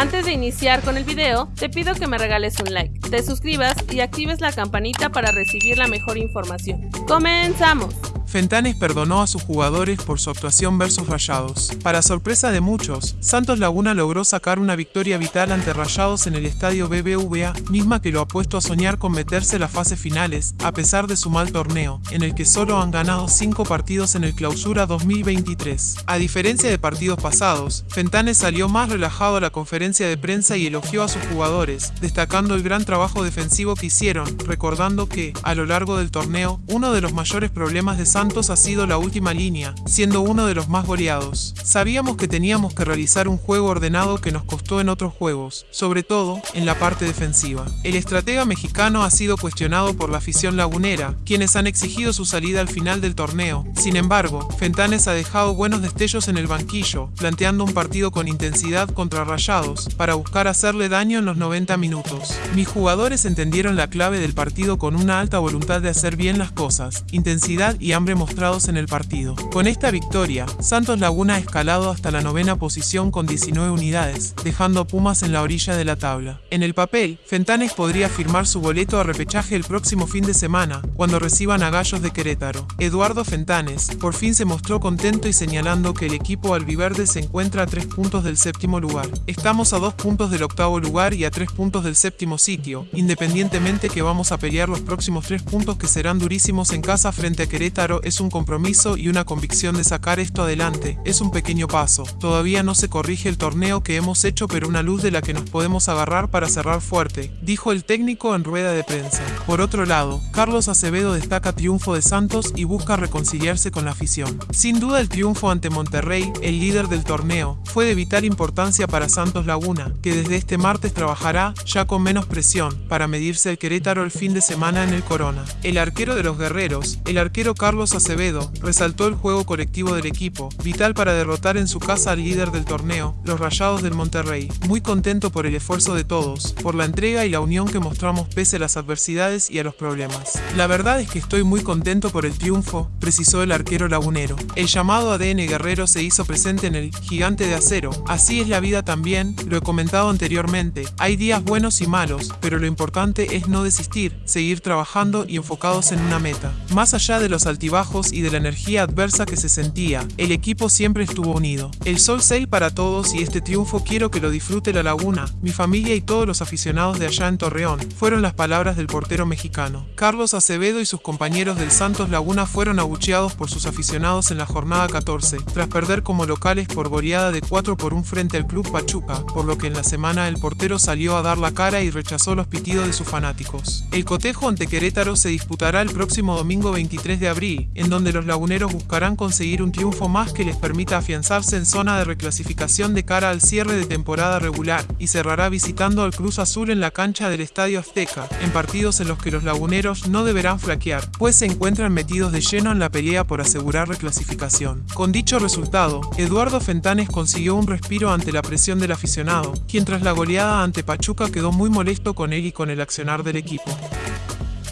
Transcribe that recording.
Antes de iniciar con el video, te pido que me regales un like, te suscribas y actives la campanita para recibir la mejor información. ¡Comenzamos! Fentanes perdonó a sus jugadores por su actuación versus Rayados. Para sorpresa de muchos, Santos Laguna logró sacar una victoria vital ante Rayados en el estadio BBVA, misma que lo ha puesto a soñar con meterse las fases finales, a pesar de su mal torneo, en el que solo han ganado 5 partidos en el Clausura 2023. A diferencia de partidos pasados, Fentanes salió más relajado a la conferencia de prensa y elogió a sus jugadores, destacando el gran trabajo defensivo que hicieron, recordando que, a lo largo del torneo, uno de los mayores problemas de Santos Santos ha sido la última línea, siendo uno de los más goleados. Sabíamos que teníamos que realizar un juego ordenado que nos costó en otros juegos, sobre todo en la parte defensiva. El estratega mexicano ha sido cuestionado por la afición lagunera, quienes han exigido su salida al final del torneo. Sin embargo, Fentanes ha dejado buenos destellos en el banquillo, planteando un partido con intensidad contra Rayados, para buscar hacerle daño en los 90 minutos. Mis jugadores entendieron la clave del partido con una alta voluntad de hacer bien las cosas, intensidad y hambre mostrados en el partido. Con esta victoria, Santos Laguna ha escalado hasta la novena posición con 19 unidades, dejando a Pumas en la orilla de la tabla. En el papel, Fentanes podría firmar su boleto a repechaje el próximo fin de semana, cuando reciban a Gallos de Querétaro. Eduardo Fentanes, por fin se mostró contento y señalando que el equipo albiverde se encuentra a 3 puntos del séptimo lugar. Estamos a 2 puntos del octavo lugar y a 3 puntos del séptimo sitio, independientemente que vamos a pelear los próximos 3 puntos que serán durísimos en casa frente a Querétaro es un compromiso y una convicción de sacar esto adelante, es un pequeño paso. Todavía no se corrige el torneo que hemos hecho pero una luz de la que nos podemos agarrar para cerrar fuerte, dijo el técnico en rueda de prensa. Por otro lado, Carlos Acevedo destaca triunfo de Santos y busca reconciliarse con la afición. Sin duda el triunfo ante Monterrey, el líder del torneo, fue de vital importancia para Santos Laguna, que desde este martes trabajará, ya con menos presión, para medirse el Querétaro el fin de semana en el Corona. El arquero de los guerreros, el arquero Carlos Acevedo resaltó el juego colectivo del equipo, vital para derrotar en su casa al líder del torneo, los Rayados del Monterrey. Muy contento por el esfuerzo de todos, por la entrega y la unión que mostramos pese a las adversidades y a los problemas. La verdad es que estoy muy contento por el triunfo, precisó el arquero lagunero. El llamado ADN guerrero se hizo presente en el gigante de acero. Así es la vida también, lo he comentado anteriormente. Hay días buenos y malos, pero lo importante es no desistir, seguir trabajando y enfocados en una meta. Más allá de los y de la energía adversa que se sentía, el equipo siempre estuvo unido. El sol 6 para todos y este triunfo quiero que lo disfrute la laguna, mi familia y todos los aficionados de allá en Torreón, fueron las palabras del portero mexicano. Carlos Acevedo y sus compañeros del Santos Laguna fueron abucheados por sus aficionados en la jornada 14, tras perder como locales por goleada de 4 por 1 frente al club Pachuca, por lo que en la semana el portero salió a dar la cara y rechazó los pitidos de sus fanáticos. El cotejo ante Querétaro se disputará el próximo domingo 23 de abril, en donde los laguneros buscarán conseguir un triunfo más que les permita afianzarse en zona de reclasificación de cara al cierre de temporada regular, y cerrará visitando al Cruz Azul en la cancha del Estadio Azteca, en partidos en los que los laguneros no deberán flaquear, pues se encuentran metidos de lleno en la pelea por asegurar reclasificación. Con dicho resultado, Eduardo Fentanes consiguió un respiro ante la presión del aficionado, quien tras la goleada ante Pachuca quedó muy molesto con él y con el accionar del equipo.